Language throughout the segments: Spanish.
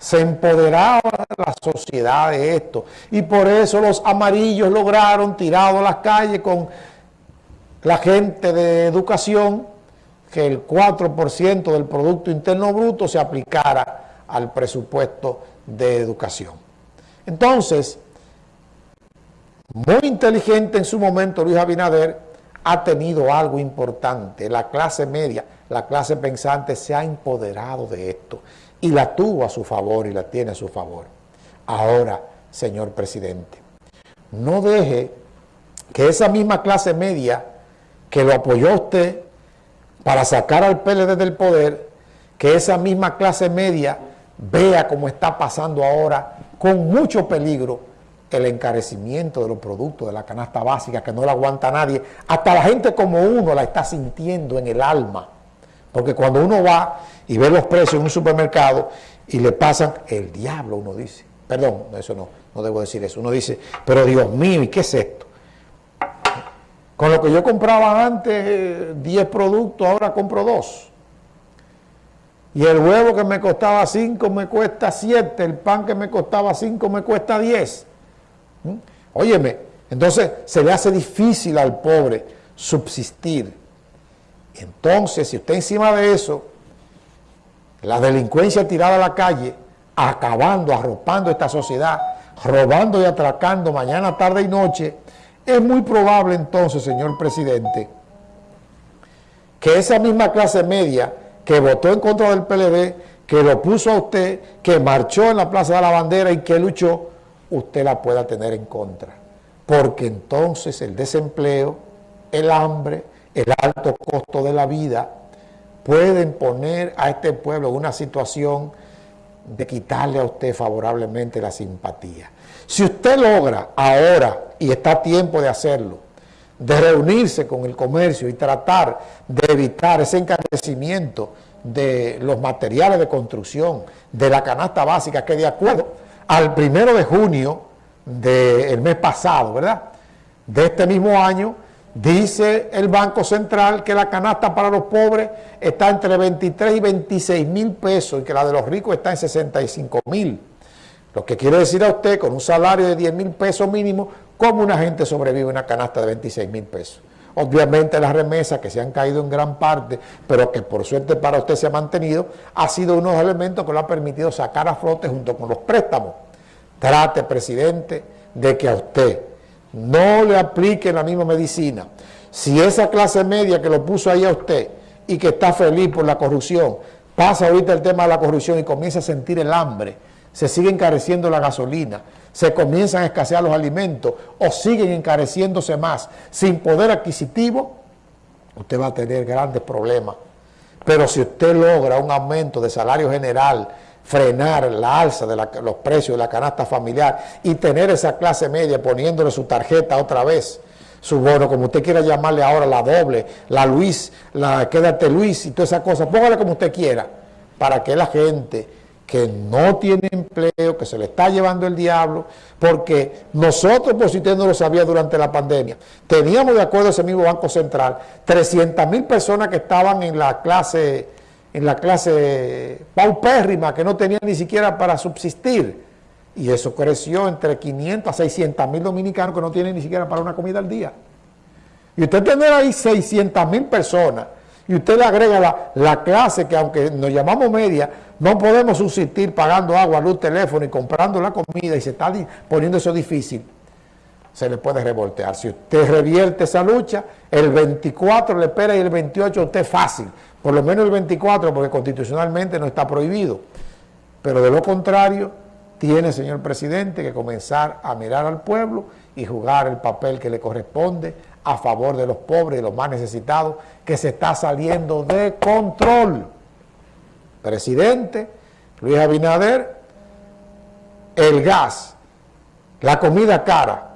se empoderaba la sociedad de esto. Y por eso los amarillos lograron, tirado a las calles con la gente de educación, que el 4% del Producto Interno Bruto se aplicara al presupuesto de educación. Entonces, muy inteligente en su momento Luis Abinader ha tenido algo importante. La clase media, la clase pensante se ha empoderado de esto y la tuvo a su favor y la tiene a su favor. Ahora, señor presidente, no deje que esa misma clase media que lo apoyó a usted para sacar al PLD del poder, que esa misma clase media vea cómo está pasando ahora con mucho peligro el encarecimiento de los productos de la canasta básica que no la aguanta nadie. Hasta la gente como uno la está sintiendo en el alma. Porque cuando uno va y ve los precios en un supermercado y le pasan el diablo, uno dice. Perdón, eso no, no debo decir eso. Uno dice, pero Dios mío, ¿y qué es esto? Con lo que yo compraba antes 10 productos, ahora compro 2. Y el huevo que me costaba 5 me cuesta 7, el pan que me costaba 5 me cuesta 10. ¿Mm? Óyeme, entonces se le hace difícil al pobre subsistir. Entonces, si usted encima de eso, la delincuencia tirada a la calle, acabando, arropando esta sociedad, robando y atracando mañana, tarde y noche, es muy probable entonces, señor presidente, que esa misma clase media que votó en contra del PLD, que lo puso a usted, que marchó en la Plaza de la Bandera y que luchó, usted la pueda tener en contra. Porque entonces el desempleo, el hambre, el alto costo de la vida, pueden poner a este pueblo en una situación de quitarle a usted favorablemente la simpatía. Si usted logra ahora, y está a tiempo de hacerlo, de reunirse con el comercio y tratar de evitar ese encarecimiento de los materiales de construcción, de la canasta básica, que de acuerdo al primero de junio del mes pasado, ¿verdad? De este mismo año, dice el Banco Central que la canasta para los pobres está entre 23 y 26 mil pesos y que la de los ricos está en 65 mil. Lo que quiere decir a usted, con un salario de 10 mil pesos mínimo, ¿Cómo una gente sobrevive una canasta de 26 mil pesos? Obviamente las remesas que se han caído en gran parte, pero que por suerte para usted se ha mantenido, ha sido uno de los elementos que lo ha permitido sacar a flote junto con los préstamos. Trate, presidente, de que a usted no le aplique la misma medicina. Si esa clase media que lo puso ahí a usted y que está feliz por la corrupción, pasa ahorita el tema de la corrupción y comienza a sentir el hambre, se sigue encareciendo la gasolina, se comienzan a escasear los alimentos o siguen encareciéndose más sin poder adquisitivo, usted va a tener grandes problemas. Pero si usted logra un aumento de salario general, frenar la alza de los precios de la canasta familiar y tener esa clase media poniéndole su tarjeta otra vez, su bono, como usted quiera llamarle ahora, la doble, la Luis, la quédate Luis y todas esas cosas, póngale como usted quiera, para que la gente que no tiene empleo, que se le está llevando el diablo, porque nosotros, por si usted no lo sabía durante la pandemia, teníamos de acuerdo ese mismo Banco Central 300 mil personas que estaban en la clase en la clase paupérrima, que no tenían ni siquiera para subsistir. Y eso creció entre 500 a 600 mil dominicanos que no tienen ni siquiera para una comida al día. Y usted tiene ahí 600 mil personas y usted le agrega la, clase que aunque nos llamamos media, no podemos subsistir pagando agua, luz, teléfono y comprando la comida y se está poniendo eso difícil, se le puede revoltear. Si usted revierte esa lucha, el 24 le espera y el 28 usted fácil, por lo menos el 24 porque constitucionalmente no está prohibido. Pero de lo contrario, tiene, señor presidente, que comenzar a mirar al pueblo y jugar el papel que le corresponde a favor de los pobres y los más necesitados, que se está saliendo de control. Presidente Luis Abinader, el gas, la comida cara,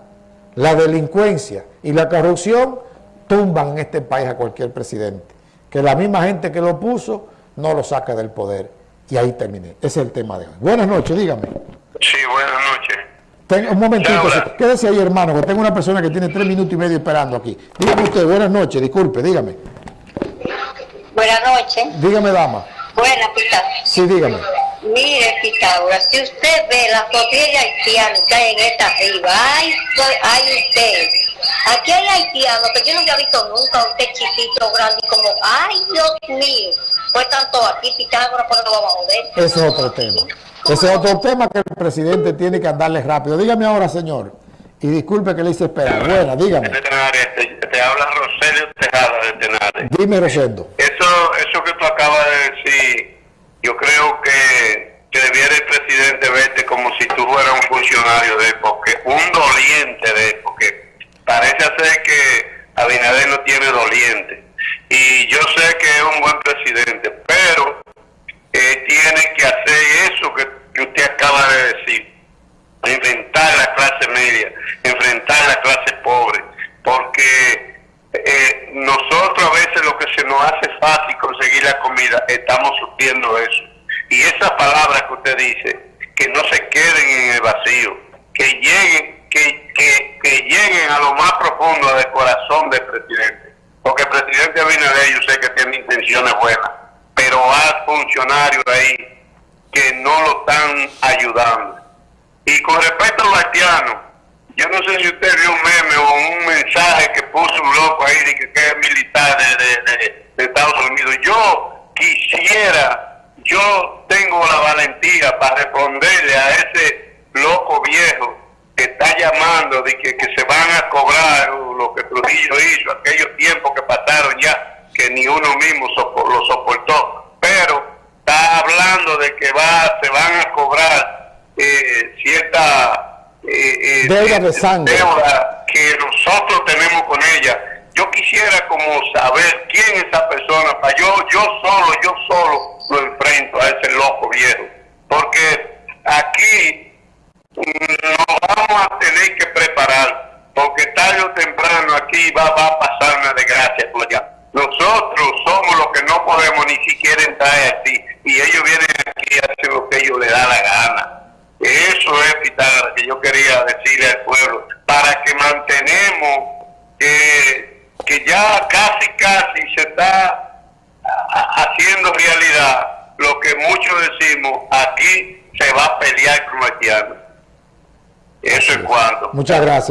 la delincuencia y la corrupción tumban en este país a cualquier presidente. Que la misma gente que lo puso no lo saca del poder. Y ahí terminé. Ese es el tema de hoy. Buenas noches, dígame. Sí, buenas noches un momentito, quédese ahí hermano, que tengo una persona que tiene tres minutos y medio esperando aquí. Dígame usted, buenas noches, disculpe, dígame. Buenas noches. Dígame, dama. Buenas, Sí, dígame. Mire, Pitágoras, si usted ve la flotilla haitiana que hay en esta arriba, ay, ay usted, aquí hay haitianos que yo no había visto nunca, usted chiquito, grande, como, ay, Dios mío, pues tanto aquí, Pitágoras, pues no vamos a joder. Ese es otro tema. Ese es otro tema que el presidente tiene que andarle rápido. Dígame ahora, señor, y disculpe que le hice esperar. Buena, dígame. Te, te habla Roselio Tejada de Tenares. Dime, Rosendo. Eso, eso que tú acabas de decir, yo creo que, que debiera el presidente verte como si tú fueras un funcionario de porque un doliente de porque parece ser que Abinader no tiene doliente. Y yo sé que es un buen presidente, pero eh, tiene que hacer eso que, que usted acaba de decir, enfrentar la clase media, enfrentar la clase pobre, porque eh, nosotros a veces lo que se nos hace fácil la comida, estamos sufriendo eso. Y esas palabras que usted dice, que no se queden en el vacío, que lleguen, que, que, lleguen a lo más profundo del corazón del presidente. Porque el presidente Abinader yo sé que tiene intenciones buenas, pero hay funcionarios ahí que no lo están ayudando. Y con respecto a los yo no sé si usted vio un meme o un mensaje que puso un loco ahí de que, que es militar Yo quisiera, yo tengo la valentía para responderle a ese loco viejo que está llamando de que, que se van a cobrar lo que Trujillo hizo, aquellos tiempos que pasaron ya, que ni uno mismo sopo, lo soportó. Pero está hablando de que va, se van a cobrar eh, cierta eh, deuda de sangre. deuda que nosotros tenemos con ella. Yo quisiera como saber quién es esa persona para yo, yo solo, yo solo lo enfrento a ese loco viejo. Porque aquí nos vamos a tener que preparar, porque tarde o temprano aquí va, a pasar una desgracia allá. Nosotros somos los que no podemos ni siquiera entrar así, y ellos vienen aquí a hacer lo que ellos les da la gana. Eso es, Pitágoras, que yo quería decirle al pueblo, para que mantenemos ya casi, casi se está haciendo realidad lo que muchos decimos, aquí se va a pelear con haitianos. Eso es cuanto. Muchas gracias.